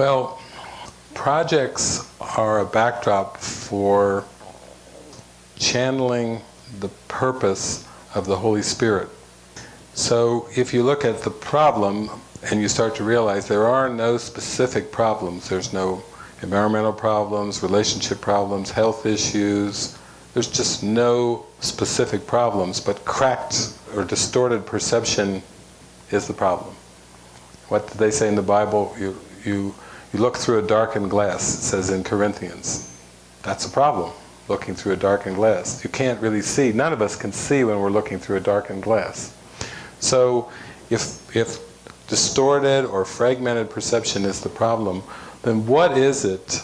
Well, projects are a backdrop for channeling the purpose of the Holy Spirit. So if you look at the problem and you start to realize there are no specific problems, there's no environmental problems, relationship problems, health issues, there's just no specific problems, but cracked or distorted perception is the problem. What did they say in the Bible? You, you, you look through a darkened glass, it says in Corinthians. That's a problem, looking through a darkened glass. You can't really see, none of us can see when we're looking through a darkened glass. So if, if distorted or fragmented perception is the problem, then what is it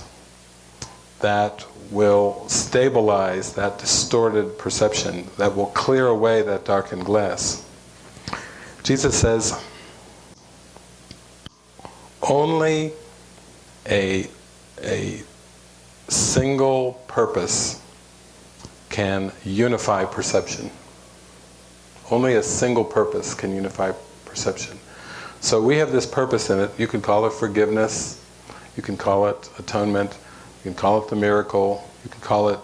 that will stabilize that distorted perception, that will clear away that darkened glass? Jesus says, only a, a single purpose can unify perception. Only a single purpose can unify perception. So we have this purpose in it. You can call it forgiveness, you can call it atonement, you can call it the miracle, you can call it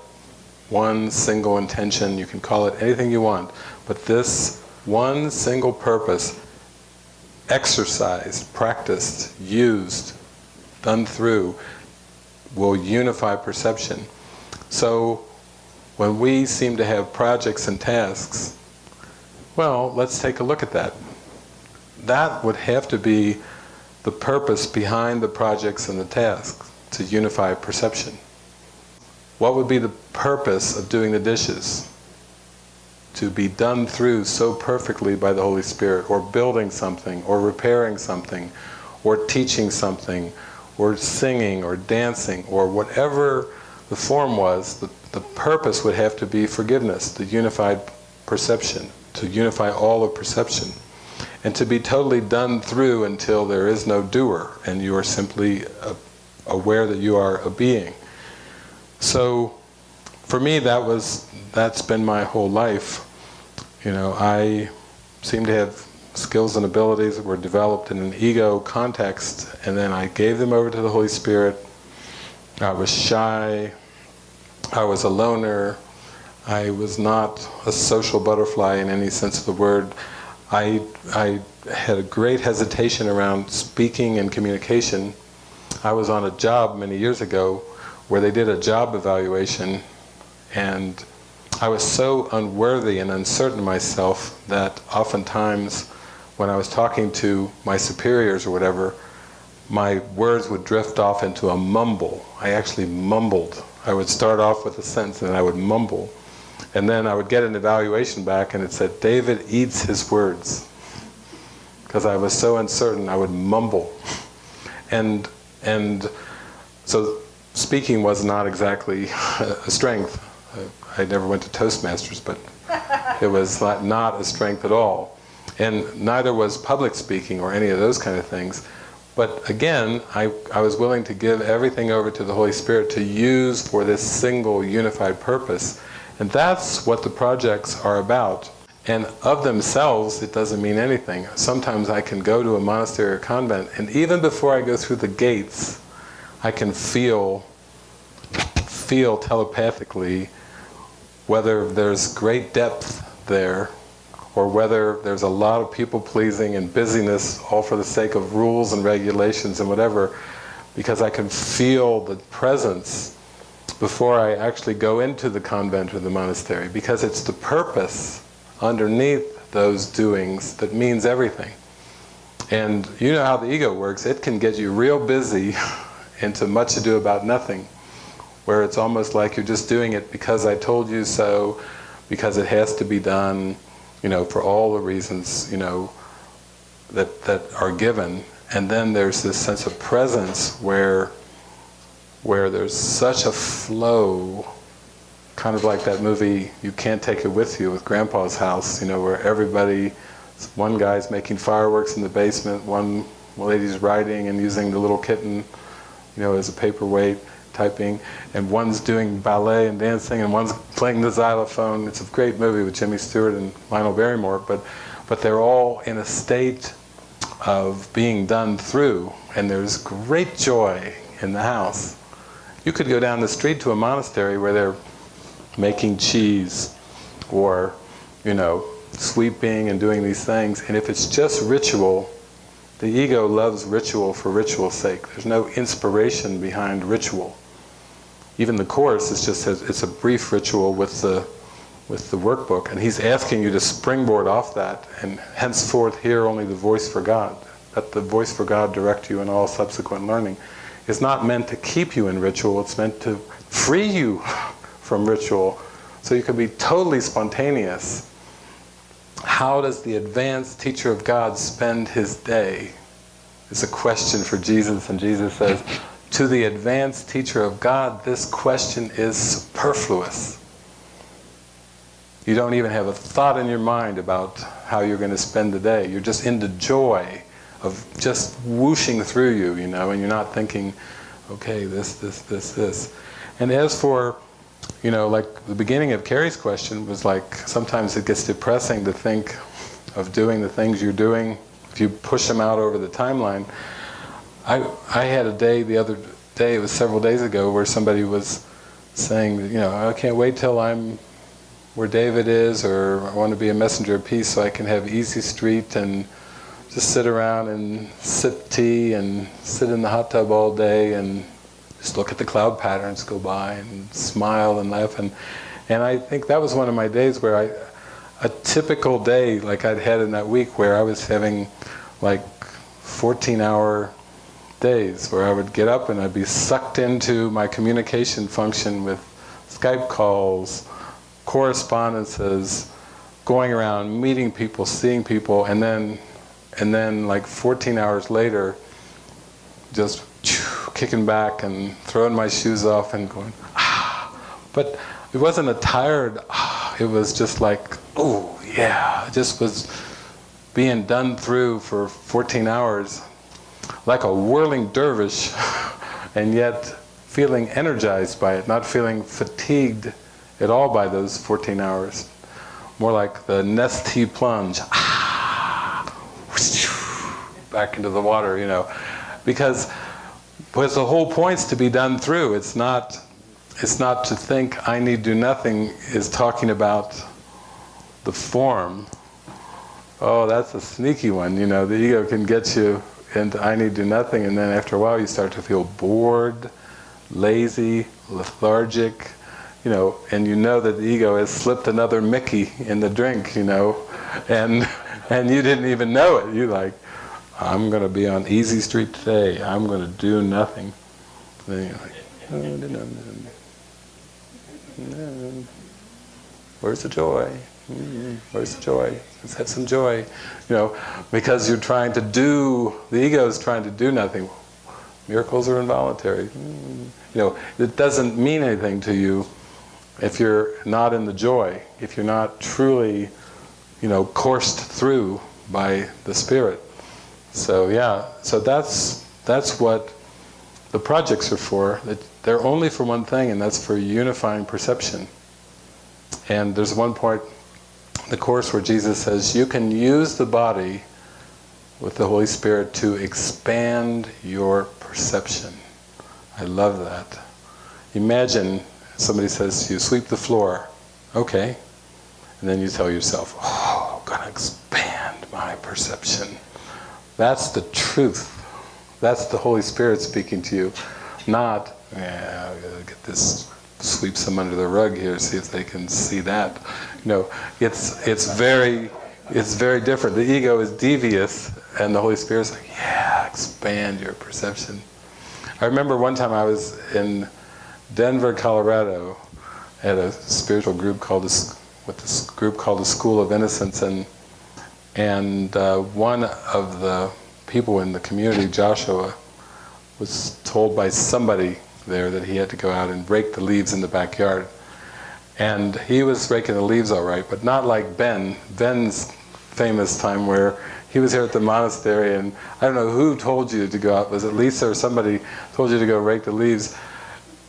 one single intention, you can call it anything you want. But this one single purpose, exercised, practiced, used, done through, will unify perception. So when we seem to have projects and tasks, well, let's take a look at that. That would have to be the purpose behind the projects and the tasks, to unify perception. What would be the purpose of doing the dishes? To be done through so perfectly by the Holy Spirit, or building something, or repairing something, or teaching something, or singing, or dancing, or whatever the form was, the, the purpose would have to be forgiveness, the unified perception, to unify all of perception and to be totally done through until there is no doer and you are simply uh, aware that you are a being. So for me that was, that's been my whole life. You know, I seem to have skills and abilities that were developed in an ego context and then I gave them over to the Holy Spirit. I was shy, I was a loner, I was not a social butterfly in any sense of the word. I, I had a great hesitation around speaking and communication. I was on a job many years ago where they did a job evaluation and I was so unworthy and uncertain myself that oftentimes when I was talking to my superiors or whatever, my words would drift off into a mumble. I actually mumbled. I would start off with a sentence and I would mumble. And then I would get an evaluation back and it said, David eats his words. Because I was so uncertain, I would mumble. And, and so speaking was not exactly a strength. I never went to Toastmasters, but it was not a strength at all. And neither was public speaking or any of those kind of things. But again, I, I was willing to give everything over to the Holy Spirit to use for this single unified purpose. And that's what the projects are about. And of themselves, it doesn't mean anything. Sometimes I can go to a monastery or convent, and even before I go through the gates, I can feel, feel telepathically whether there's great depth there, or whether there's a lot of people pleasing and busyness, all for the sake of rules and regulations and whatever, because I can feel the presence before I actually go into the convent or the monastery because it's the purpose underneath those doings that means everything. And you know how the ego works, it can get you real busy into much ado about nothing, where it's almost like you're just doing it because I told you so, because it has to be done, you know, for all the reasons, you know, that, that are given. And then there's this sense of presence where where there's such a flow, kind of like that movie You Can't Take It With You with Grandpa's house, you know, where everybody, one guy's making fireworks in the basement, one lady's writing and using the little kitten, you know, as a paperweight, typing, and one's doing ballet and dancing, and one's playing the xylophone. It's a great movie with Jimmy Stewart and Lionel Barrymore, but, but they're all in a state of being done through, and there's great joy in the house. You could go down the street to a monastery where they're making cheese or, you know, sweeping and doing these things, and if it's just ritual, the ego loves ritual for ritual's sake. There's no inspiration behind ritual. Even the course is just a, it's a brief ritual with the with the workbook, and he's asking you to springboard off that and henceforth hear only the voice for God. Let the voice for God direct you in all subsequent learning. It's not meant to keep you in ritual, it's meant to free you from ritual so you can be totally spontaneous. How does the advanced teacher of God spend his day? It's a question for Jesus, and Jesus says, to the advanced teacher of God, this question is superfluous. You don't even have a thought in your mind about how you're going to spend the day. You're just into joy of just whooshing through you, you know, and you're not thinking, okay, this, this, this, this. And as for, you know, like the beginning of Carrie's question was like, sometimes it gets depressing to think of doing the things you're doing if you push them out over the timeline. I, I had a day the other day, it was several days ago, where somebody was saying, you know, I can't wait till I'm where David is, or I want to be a messenger of peace so I can have easy street and just sit around and sip tea and sit in the hot tub all day and just look at the cloud patterns go by and smile and laugh. And and I think that was one of my days where I a typical day like I'd had in that week where I was having like 14 hour days where I would get up and I'd be sucked into my communication function with Skype calls, correspondences, going around, meeting people, seeing people, and then, and then like 14 hours later, just kicking back and throwing my shoes off and going, ah. But it wasn't a tired, ah, it was just like, oh yeah, it just was being done through for 14 hours like a whirling dervish and yet feeling energized by it, not feeling fatigued at all by those 14 hours. More like the Nestea plunge, ah! back into the water, you know. Because, because the whole point's to be done through. It's not, it's not to think I need do nothing is talking about the form. Oh, that's a sneaky one, you know. The ego can get you and I need to do nothing, and then after a while you start to feel bored, lazy, lethargic, you know, and you know that the ego has slipped another Mickey in the drink, you know, and and you didn't even know it. You like, I'm going to be on easy street today. I'm going to do nothing. Then you're like, oh, no, no, no. where's the joy? Mm, where's joy? Let's have some joy. You know, because you're trying to do, the ego is trying to do nothing. Miracles are involuntary. Mm, you know, it doesn't mean anything to you if you're not in the joy, if you're not truly, you know, coursed through by the Spirit. So yeah, so that's, that's what the projects are for. They're only for one thing, and that's for unifying perception. And there's one point the Course where Jesus says, you can use the body with the Holy Spirit to expand your perception. I love that. Imagine somebody says to you, sweep the floor. Okay. And then you tell yourself, oh, I'm going to expand my perception. That's the truth. That's the Holy Spirit speaking to you. Not, yeah, I gotta get this, sweep some under the rug here, see if they can see that. You know, it's, it's very, it's very different. The ego is devious and the Holy Spirit's like, yeah, expand your perception. I remember one time I was in Denver, Colorado at a spiritual group called, the, with this group called the School of Innocence and and uh, one of the people in the community, Joshua, was told by somebody there that he had to go out and rake the leaves in the backyard. And he was raking the leaves all right, but not like Ben. Ben's famous time where he was here at the monastery and I don't know who told you to go out, was it Lisa or somebody told you to go rake the leaves?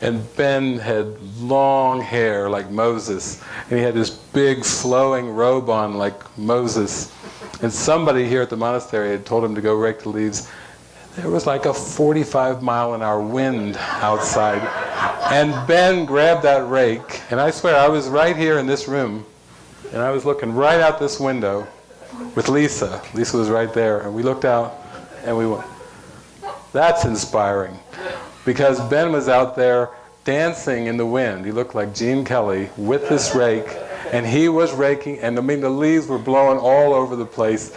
And Ben had long hair like Moses, and he had this big flowing robe on like Moses. And somebody here at the monastery had told him to go rake the leaves. There was like a 45 mile an hour wind outside. And Ben grabbed that rake, and I swear I was right here in this room, and I was looking right out this window with Lisa. Lisa was right there, and we looked out, and we went, that's inspiring. Because Ben was out there dancing in the wind. He looked like Gene Kelly with this rake, and he was raking, and I mean the leaves were blowing all over the place.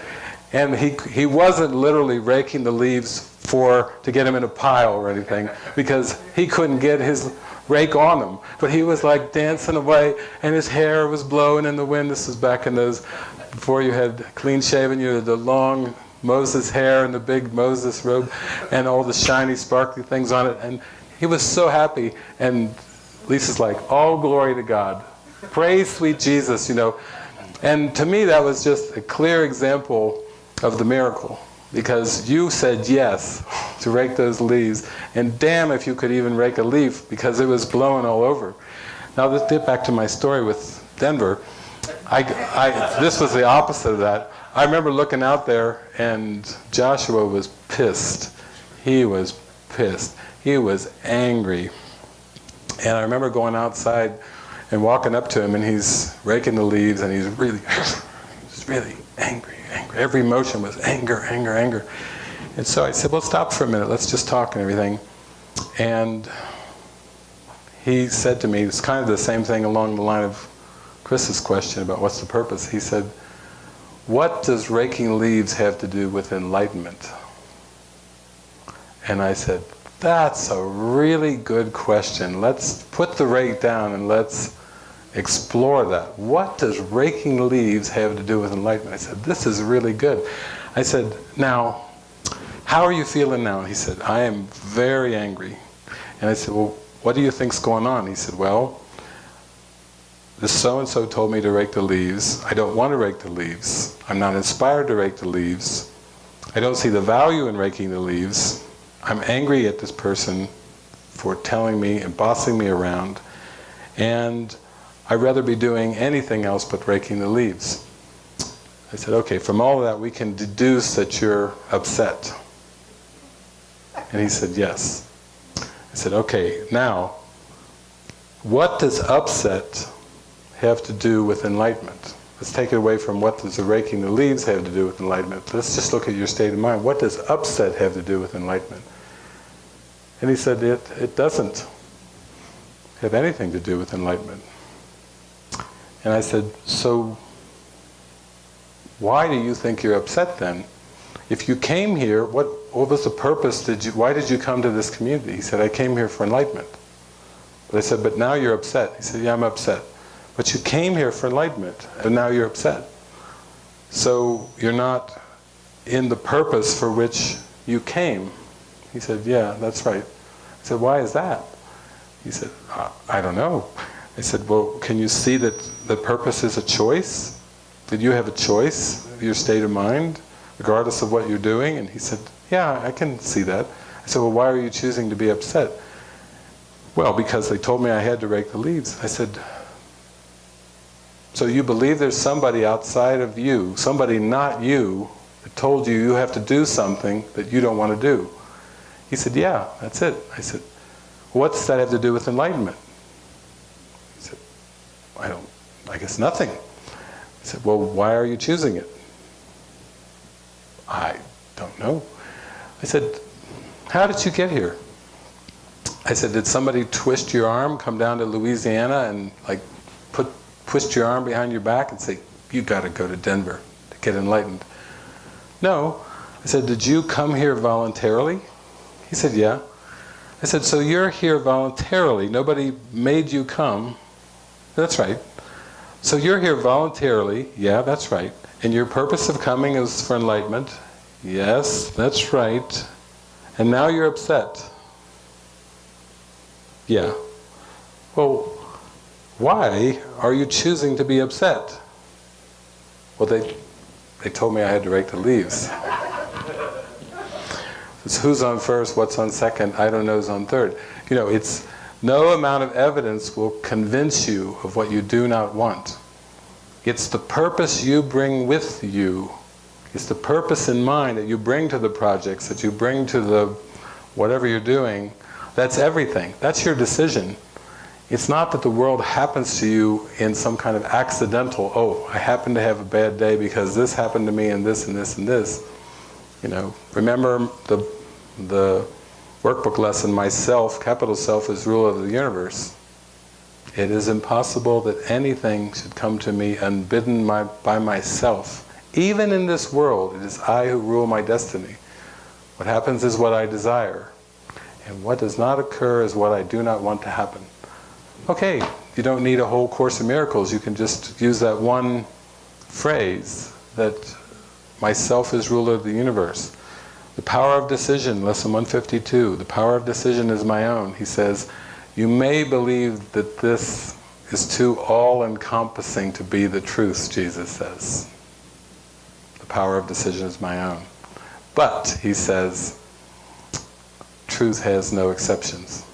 And he, he wasn't literally raking the leaves for to get them in a pile or anything, because he couldn't get his rake on them. But he was like dancing away, and his hair was blowing in the wind. This was back in those, before you had clean shaven, you had the long Moses hair and the big Moses robe and all the shiny sparkly things on it. And he was so happy. And Lisa's like, all glory to God. Praise sweet Jesus, you know. And to me that was just a clear example of the miracle. Because you said yes to rake those leaves. And damn if you could even rake a leaf because it was blowing all over. Now let's get back to my story with Denver. I, I, this was the opposite of that. I remember looking out there and Joshua was pissed. He was pissed. He was angry. And I remember going outside and walking up to him and he's raking the leaves and he's really, he's really angry, angry. Every emotion was anger, anger, anger. And so I said, well, stop for a minute. Let's just talk and everything. And he said to me, it's kind of the same thing along the line of Chris's question about what's the purpose. He said, what does raking leaves have to do with enlightenment? And I said, that's a really good question. Let's put the rake down and let's explore that. What does raking leaves have to do with enlightenment? I said, this is really good. I said, now, how are you feeling now? He said, I am very angry. And I said, well, what do you think's going on? He said, well, this so-and-so told me to rake the leaves. I don't want to rake the leaves. I'm not inspired to rake the leaves. I don't see the value in raking the leaves. I'm angry at this person for telling me and bossing me around. And I'd rather be doing anything else but raking the leaves. I said, okay, from all of that we can deduce that you're upset. And he said, yes. I said, okay, now, what does upset have to do with enlightenment? Let's take it away from what does the raking the leaves have to do with enlightenment. Let's just look at your state of mind. What does upset have to do with enlightenment? And he said, it, it doesn't have anything to do with enlightenment. And I said, so why do you think you're upset then? If you came here, what, what was the purpose? Did you, why did you come to this community? He said, I came here for enlightenment. But I said, but now you're upset. He said, yeah, I'm upset. But you came here for enlightenment, and now you're upset. So you're not in the purpose for which you came. He said, yeah, that's right. I said, why is that? He said, I don't know. I said, well, can you see that the purpose is a choice? Did you have a choice of your state of mind, regardless of what you're doing? And he said, yeah, I can see that. I said, well, why are you choosing to be upset? Well, because they told me I had to rake the leaves. I said, so you believe there's somebody outside of you, somebody not you, that told you you have to do something that you don't want to do. He said, yeah, that's it. I said, what's that have to do with enlightenment? He said, I don't, I guess nothing. I said, well, why are you choosing it? I don't know. I said, how did you get here? I said, did somebody twist your arm, come down to Louisiana and like put twist your arm behind your back and say, you got to go to Denver to get enlightened. No. I said, did you come here voluntarily? He said, yeah. I said, so you're here voluntarily. Nobody made you come. That's right. So you're here voluntarily. Yeah, that's right. And your purpose of coming is for enlightenment. Yes, that's right. And now you're upset. Yeah. Well, why are you choosing to be upset? Well, they, they told me I had to rake the leaves. it's who's on first, what's on second, I don't know who's on third. You know, it's no amount of evidence will convince you of what you do not want. It's the purpose you bring with you It's the purpose in mind that you bring to the projects, that you bring to the whatever you're doing. That's everything. That's your decision. It's not that the world happens to you in some kind of accidental, oh, I happen to have a bad day because this happened to me and this and this and this. You know, remember the, the workbook lesson, myself, capital self, is ruler of the universe. It is impossible that anything should come to me unbidden my, by myself. Even in this world, it is I who rule my destiny. What happens is what I desire. And what does not occur is what I do not want to happen. Okay, you don't need a whole Course in Miracles. You can just use that one phrase that myself is ruler of the universe. The power of decision, lesson 152, the power of decision is my own. He says, you may believe that this is too all-encompassing to be the truth, Jesus says. The power of decision is my own. But, he says, truth has no exceptions.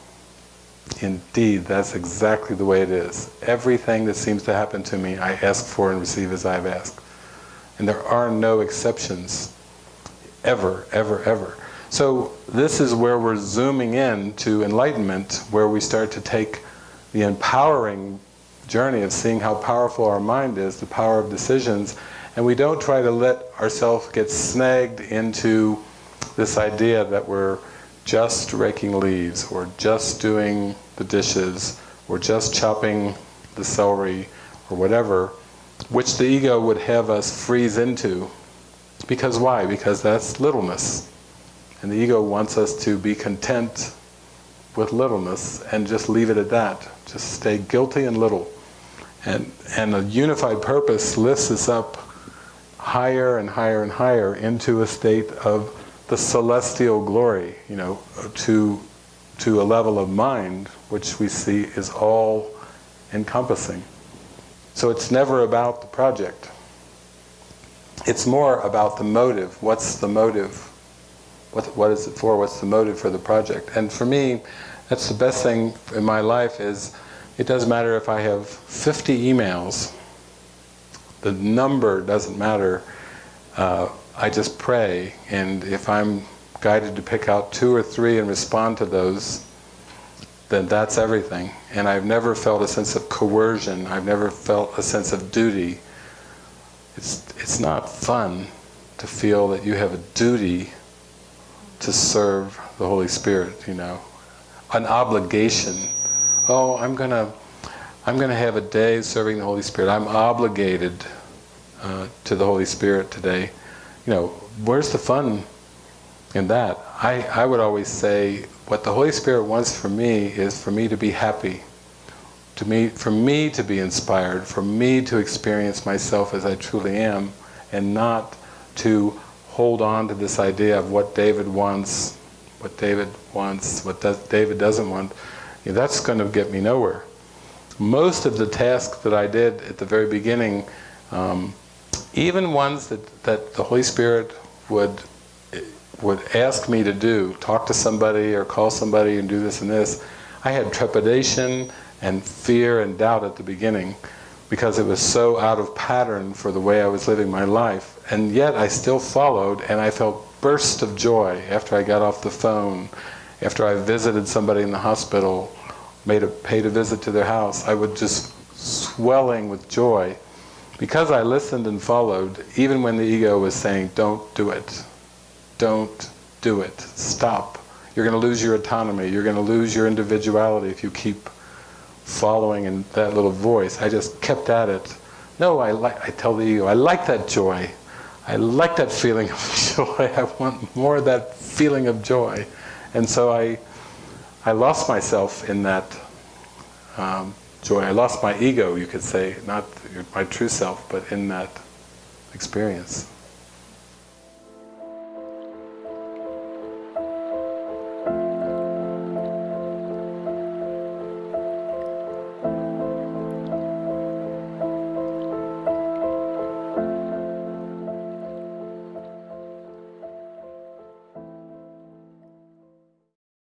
Indeed, that's exactly the way it is. Everything that seems to happen to me, I ask for and receive as I've asked. And there are no exceptions, ever, ever, ever. So this is where we're zooming in to enlightenment, where we start to take the empowering journey of seeing how powerful our mind is, the power of decisions, and we don't try to let ourselves get snagged into this idea that we're just raking leaves, or just doing the dishes, or just chopping the celery, or whatever, which the ego would have us freeze into. Because why? Because that's littleness. And the ego wants us to be content with littleness and just leave it at that. Just stay guilty and little. And, and a unified purpose lifts us up higher and higher and higher into a state of the celestial glory, you know, to, to a level of mind which we see is all encompassing. So it's never about the project. It's more about the motive. What's the motive? What, what is it for? What's the motive for the project? And for me, that's the best thing in my life is it doesn't matter if I have 50 emails. The number doesn't matter. Uh, I just pray, and if I'm guided to pick out two or three and respond to those, then that's everything. And I've never felt a sense of coercion. I've never felt a sense of duty. It's, it's not fun to feel that you have a duty to serve the Holy Spirit, you know. An obligation. Oh, I'm gonna, I'm gonna have a day serving the Holy Spirit. I'm obligated uh, to the Holy Spirit today you know, where's the fun in that? I, I would always say, what the Holy Spirit wants for me is for me to be happy, to me, for me to be inspired, for me to experience myself as I truly am, and not to hold on to this idea of what David wants, what David wants, what does, David doesn't want. You know, that's going to get me nowhere. Most of the tasks that I did at the very beginning um, even ones that, that the Holy Spirit would would ask me to do, talk to somebody or call somebody and do this and this, I had trepidation and fear and doubt at the beginning because it was so out of pattern for the way I was living my life. And yet I still followed and I felt bursts of joy after I got off the phone, after I visited somebody in the hospital, made a paid a visit to their house. I would just swelling with joy because I listened and followed, even when the ego was saying, don't do it, don't do it, stop. You're going to lose your autonomy, you're going to lose your individuality if you keep following in that little voice. I just kept at it. No, I, like, I tell the ego, I like that joy. I like that feeling of joy. I want more of that feeling of joy. And so I, I lost myself in that um, joy. I lost my ego, you could say, not my true self, but in that experience.